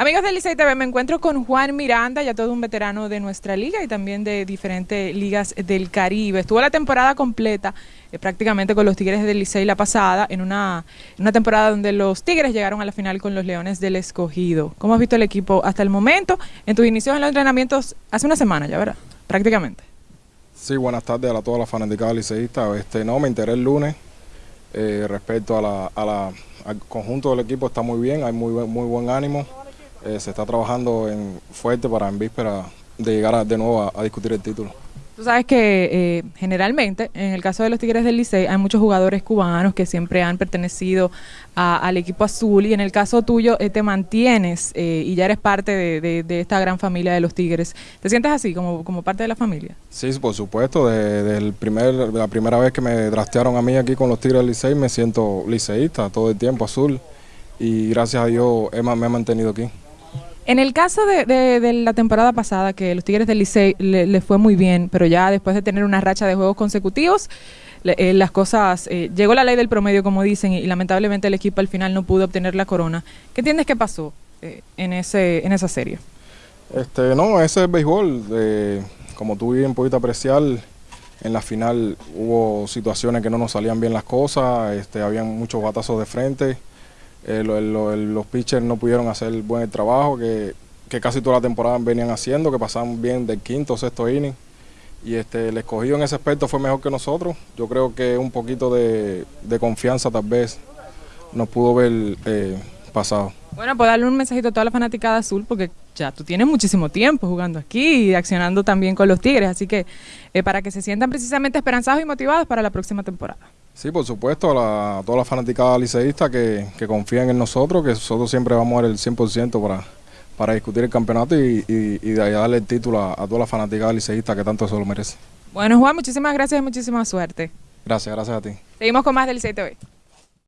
Amigos del Licey TV, me encuentro con Juan Miranda, ya todo un veterano de nuestra liga y también de diferentes ligas del Caribe. Estuvo la temporada completa eh, prácticamente con los Tigres del Licey la pasada, en una, una temporada donde los Tigres llegaron a la final con los Leones del Escogido. ¿Cómo has visto el equipo hasta el momento? En tus inicios en los entrenamientos hace una semana ya, ¿verdad? Prácticamente. Sí, buenas tardes a toda la fanática liceísta. Este, no, me enteré el lunes eh, respecto al conjunto del equipo, está muy bien, hay muy, muy buen ánimo. Eh, se está trabajando en fuerte para en víspera de llegar de nuevo a, discutir el título. Tú sabes que eh, generalmente, en el caso de los Tigres del Licey, hay muchos jugadores cubanos que siempre han pertenecido al equipo azul y en el caso tuyo eh, te mantienes y ya eres parte de, esta gran familia de los Tigres. ¿Te sientes así, como, como parte de la familia? Sí, por supuesto. Desde primer, la primera vez que me trastearon a mí aquí con los Tigres del Licey, me siento liceísta todo el tiempo azul y gracias a Dios me he mantenido aquí. En el caso de, la temporada pasada, que los Tigres del Licey le, fue muy bien, pero ya después de tener una racha de juegos consecutivos, eh, las cosas, eh, llegó la ley del promedio, como dicen, y, lamentablemente el equipo al final no pudo obtener la corona. ¿Qué entiendes que pasó eh, en, ese, en esa serie? Este, no, ese es béisbol. como tú bien pudiste apreciar, en la final hubo situaciones que no nos salían bien las cosas, este, habían muchos batazos de frente eh, los pitchers no pudieron hacer buen trabajo que, casi toda la temporada venían haciendo, que pasaban bien del quinto o sexto inning. Y este, el escogido en ese aspecto fue mejor que nosotros. Yo creo que un poquito de, confianza tal vez nos pudo ver eh, pasado. Bueno, pues darle un mensajito a toda la fanaticada azul, porque ya tú tienes muchísimo tiempo jugando aquí y accionando también con los Tigres, así que eh, para que se sientan precisamente esperanzados y motivados para la próxima temporada. Sí, por supuesto, a, la fanaticada liceísta que, que confían en nosotros, que nosotros siempre vamos a dar el 100% para, para discutir el campeonato y, y, darle el título a, toda la fanaticada liceísta que tanto se lo merece. Bueno, Juan, muchísimas gracias y muchísima suerte. Gracias, gracias a ti. Seguimos con más del Licey